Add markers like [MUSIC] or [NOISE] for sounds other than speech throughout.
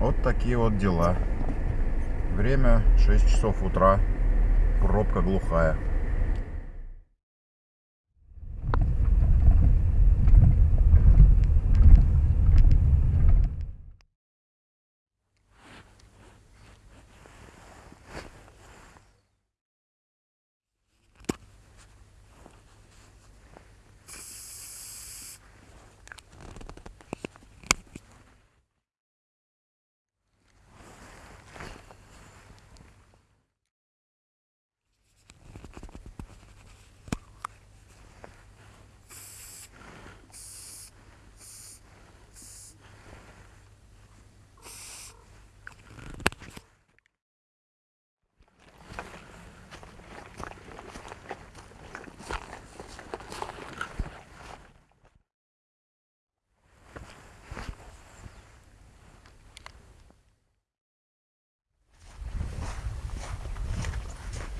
Вот такие вот дела. Время 6 часов утра. Пробка глухая.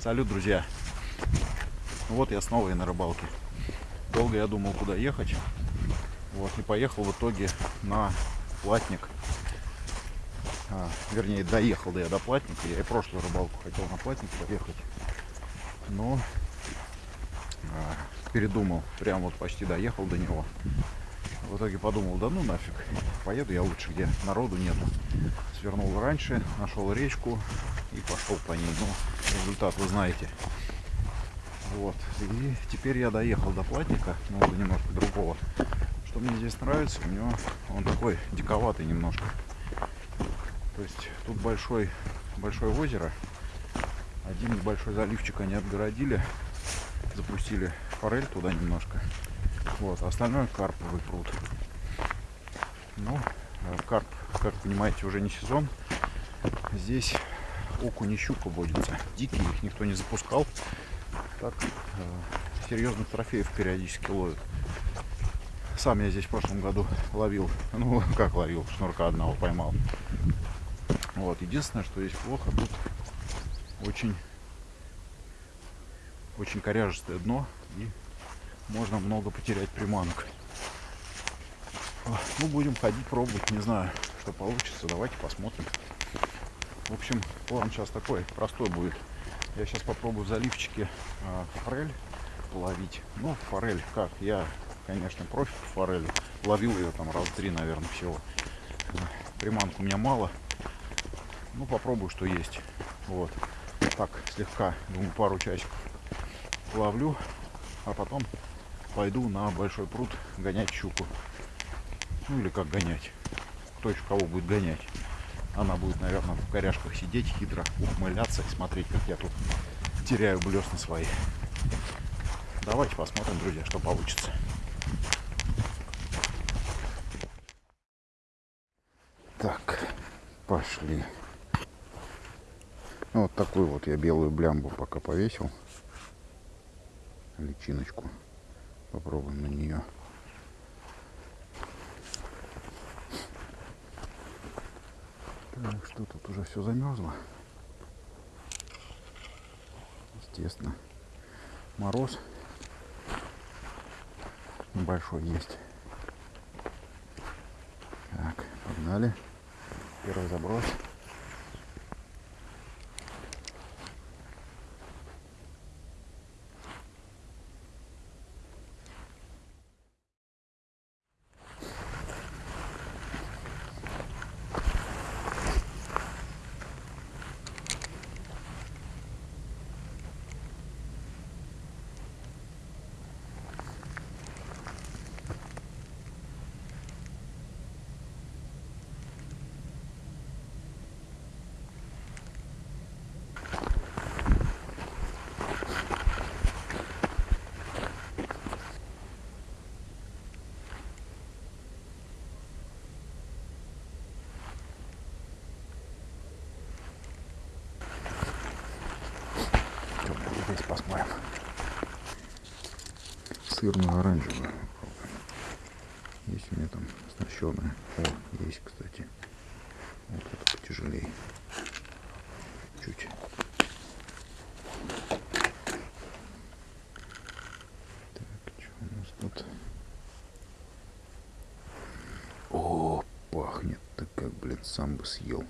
Салют, друзья! Вот я снова и на рыбалке. Долго я думал, куда ехать. Вот, и поехал в итоге на платник. А, вернее, доехал да я до платника. Я и прошлую рыбалку хотел на платник поехать. Но а, передумал. Прям вот почти доехал до него. В итоге подумал, да ну нафиг, поеду я лучше, где народу нету. Свернул раньше, нашел речку и пошел по ней. Ну, результат вы знаете. Вот. И теперь я доехал до платника, но до немножко другого. Что мне здесь нравится, у него он такой диковатый немножко. То есть тут большой, большое озеро. Один небольшой заливчик они отгородили, запустили форель туда немножко. Вот, а остальное карповый пруд. Ну, карп, как понимаете, уже не сезон. Здесь окунь и щука водится. Дикие их никто не запускал. Так, э, серьезных трофеев периодически ловят. Сам я здесь в прошлом году ловил. Ну, [LAUGHS] как ловил, шнурка одного поймал. Вот, единственное, что здесь плохо, тут очень очень коряжестое дно и можно много потерять приманок. Ну, будем ходить, пробовать, не знаю, что получится. Давайте посмотрим. В общем, план сейчас такой, простой будет. Я сейчас попробую в заливчике э, форель ловить. Ну, форель как? Я, конечно, профи по форели. Ловил ее там раз три, наверное, всего. Приманку у меня мало. Ну, попробую, что есть. Вот. Так, слегка, думаю, пару часиков ловлю, а потом пойду на большой пруд гонять щуку. Ну или как гонять. Кто еще кого будет гонять. Она будет, наверное, в коряшках сидеть, хитро ухмыляться и смотреть, как я тут теряю блесны свои. Давайте посмотрим, друзья, что получится. Так, пошли. Ну, вот такую вот я белую блямбу пока повесил. Личиночку. Попробуем на нее. Так, что тут уже все замерзло. Естественно. Мороз небольшой есть. Так, погнали. Первый заброс. Посмотрим. Сырную оранжевую. Есть у меня там оснащенная. О, есть, кстати. Вот это потяжелее. Чуть. Так, что у нас тут? О, пахнет так как, блин. Сам бы съел.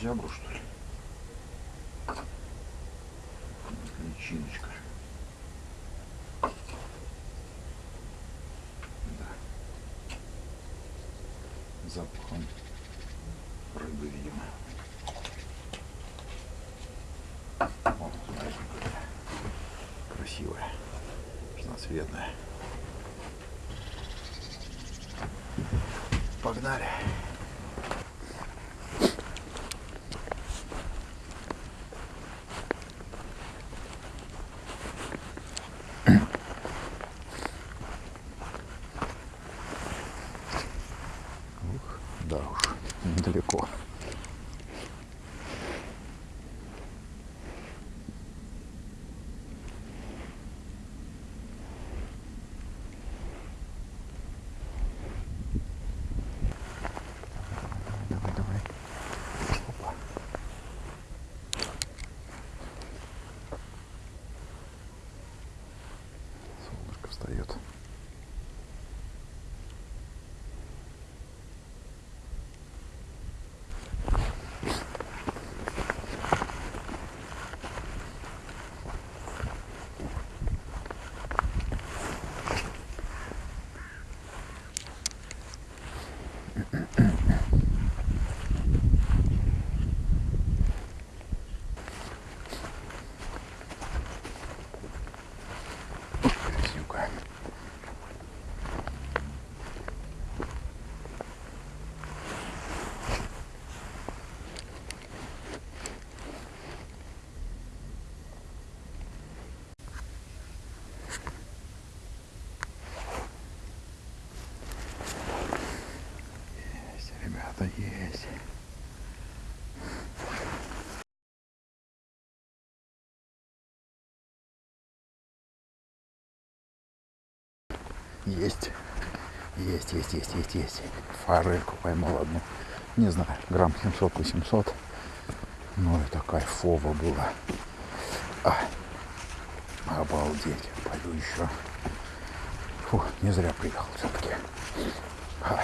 Крокозябру, что ли? Личиночка. Да. Запахом рыбы, видимо. Красивая, разноцветная. Погнали. diyordu. Есть, есть. Есть. Есть, есть, есть, есть. Форельку поймал одну. Не знаю, грамм 700-800. Ну, это кайфово было. А, обалдеть. Пойду еще. Фу, не зря приехал все-таки. А,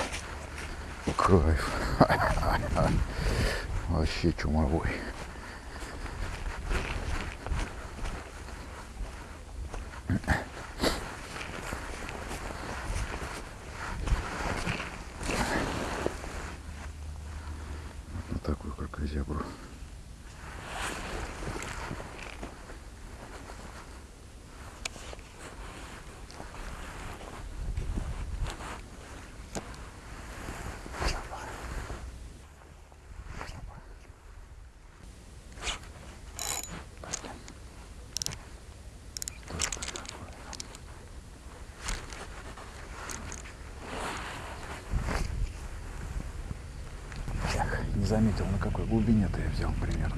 кайф. [LAUGHS] Вообще чумовой. на такую крокозябру. Что ж такое? Эх, не заметил, на какой глубине-то я взял примерно.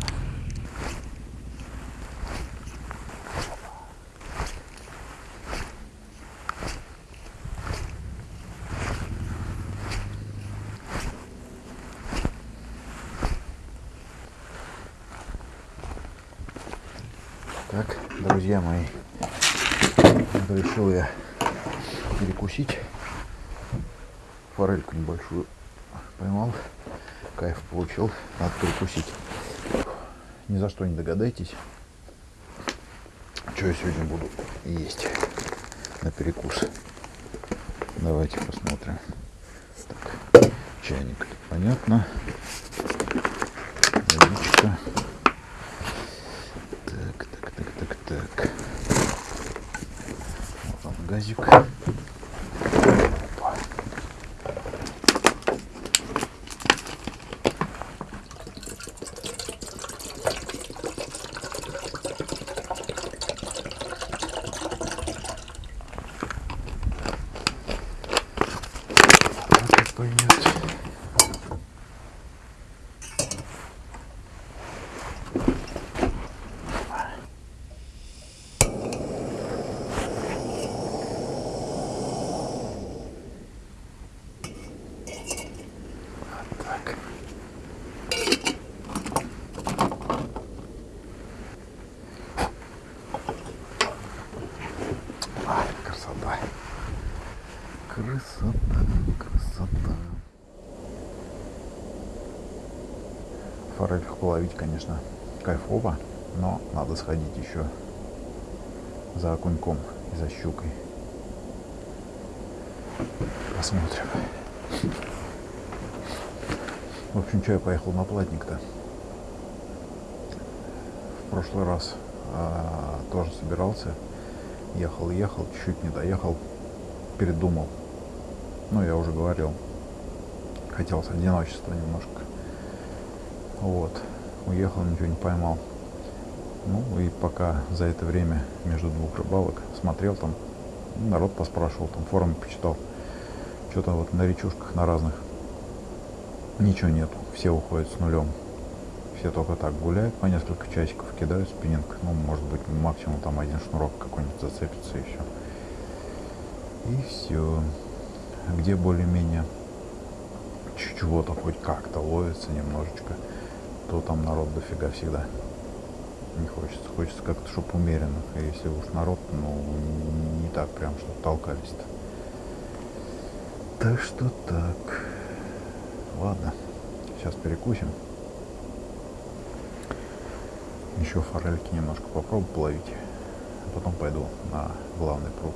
Так, друзья мои, решил я перекусить. Форельку небольшую поймал. Кайф получил. Надо перекусить. Ни за что не догадайтесь, что я сегодня буду есть на перекус. Давайте посмотрим. Так, чайник, понятно. Водичка. Так, так, так, так, так. Вот он газик. Половить, конечно, кайфово, но надо сходить еще за окуньком и за щукой. Посмотрим. В общем, что я поехал на платник-то? В прошлый раз а, тоже собирался. Ехал, ехал, чуть-чуть не доехал. Передумал. Ну, я уже говорил. Хотелось одиночества немножко. Вот. Уехал, ничего не поймал. Ну, и пока за это время между двух рыбалок смотрел там, народ поспрашивал, там форумы почитал. Что-то вот на речушках, на разных. Ничего нету. Все уходят с нулем. Все только так гуляют по несколько часиков, кидают спиннинг. Ну, может быть, максимум там один шнурок какой-нибудь зацепится все. И все где более-менее чего-то хоть как-то ловится немножечко, то там народ дофига всегда. Не хочется. Хочется как-то, чтобы умеренно. А если уж народ, ну, не так прям, что толкались-то. Так что так. Ладно. Сейчас перекусим. Еще форельки немножко попробую половить. А потом пойду на главный пруд.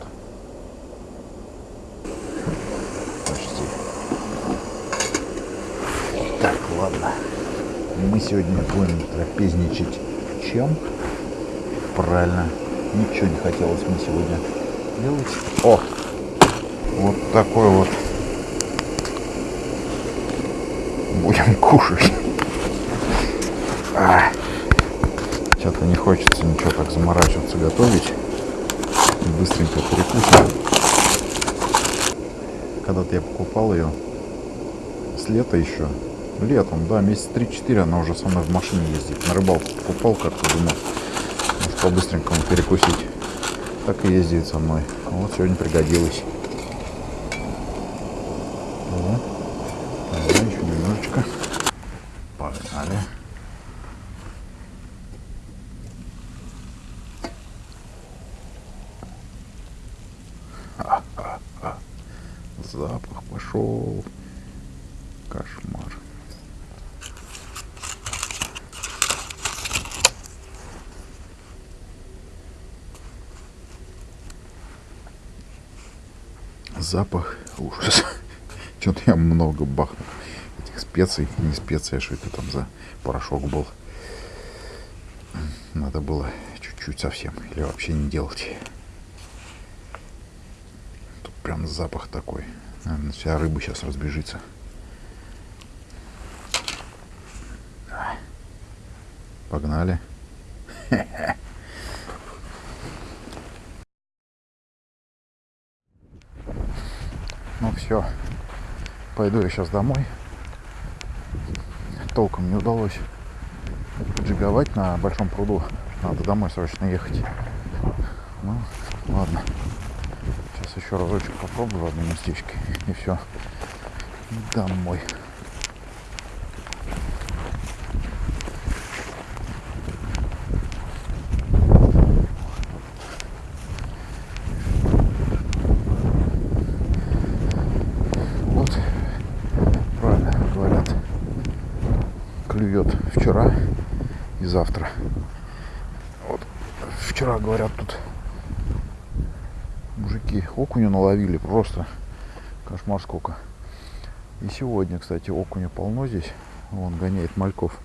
ладно. Мы сегодня будем трапезничать чем? Правильно. Ничего не хотелось мне сегодня делать. О! Вот такой вот. Будем [LAUGHS] кушать. А, Что-то не хочется ничего так заморачиваться готовить. Быстренько перекусим. Когда-то я покупал ее с лета еще Летом, да, месяц 3-4 она уже со мной в машине ездит. На рыбалку покупал как-то, думал, может по-быстренькому перекусить. Так и ездит со мной. Вот сегодня пригодилось. О, давай еще немножечко. Погнали. Запах пошел. Кошмар. Запах ужас. [LAUGHS] Что-то я много бахнул этих специй. Не специи, а что это там за порошок был. Надо было чуть-чуть совсем. Или вообще не делать. Тут прям запах такой. Наверное, вся рыба сейчас разбежится. Погнали. Ну [LAUGHS] все, пойду я сейчас домой. Толком не удалось джиговать на большом пруду. Надо домой срочно ехать. Ну, ладно. Сейчас еще разочек попробую в одном местечке. И все. Домой. Вчера и завтра. Вот вчера, говорят, тут мужики окуня наловили, просто кошмар сколько. И сегодня, кстати, окуня полно здесь. Вон гоняет мальков,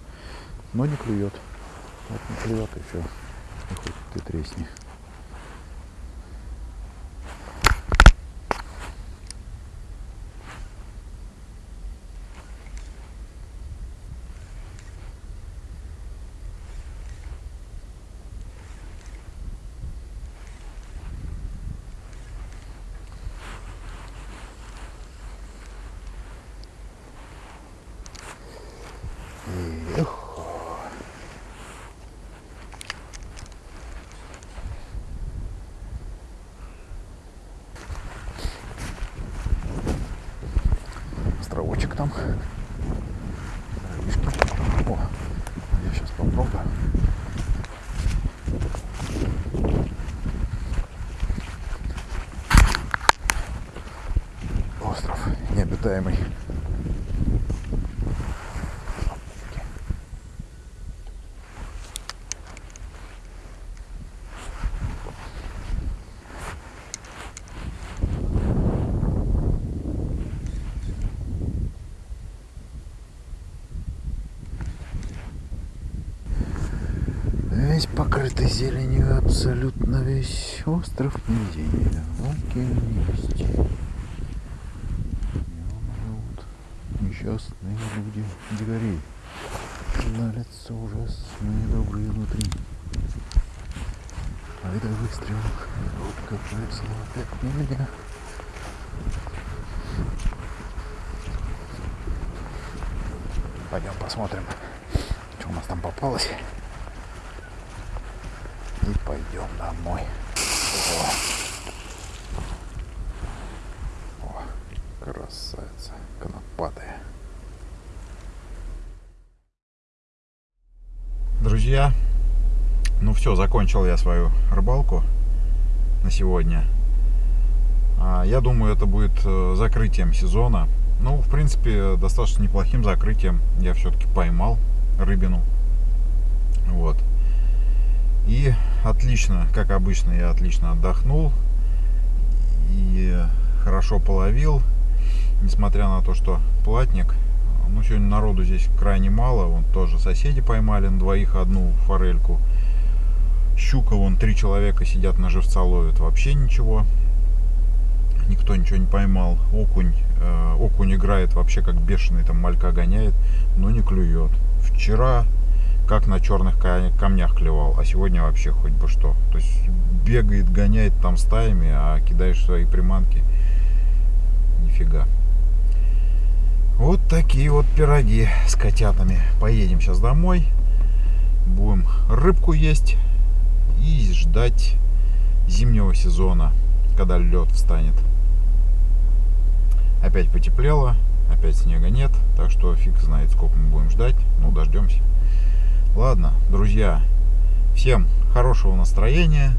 но не клюет. Вот не клюет и все. И хоть ты тресни. Там? Дровишки. О, я сейчас попробую. Остров необитаемый. Весь покрытый зеленью, абсолютно весь остров нигде не океан есть. Вот несчастные люди, дикари. На лицо ужасные добрые внутри. А это выстрел. Как повезло опять не меня. Пойдем посмотрим, что у нас там попалось и пойдем домой. О, О красавица, конопатая. Друзья, ну все, закончил я свою рыбалку на сегодня. А, я думаю, это будет э, закрытием сезона. Ну, в принципе, достаточно неплохим закрытием. Я все-таки поймал рыбину. Вот. И отлично, как обычно, я отлично отдохнул и хорошо половил, несмотря на то, что платник. Ну, сегодня народу здесь крайне мало, вон тоже соседи поймали на двоих одну форельку. Щука, вон три человека сидят на живца ловят, вообще ничего. Никто ничего не поймал. Окунь, э, окунь играет вообще как бешеный, там малька гоняет, но не клюет. Вчера как на черных камнях клевал, а сегодня вообще хоть бы что. То есть бегает, гоняет там стаями, а кидаешь свои приманки, нифига. Вот такие вот пироги с котятами. Поедем сейчас домой, будем рыбку есть и ждать зимнего сезона, когда лед встанет. Опять потеплело, опять снега нет, так что фиг знает, сколько мы будем ждать. Ну, дождемся. Ладно, друзья, всем хорошего настроения,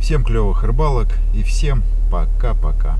всем клевых рыбалок и всем пока-пока.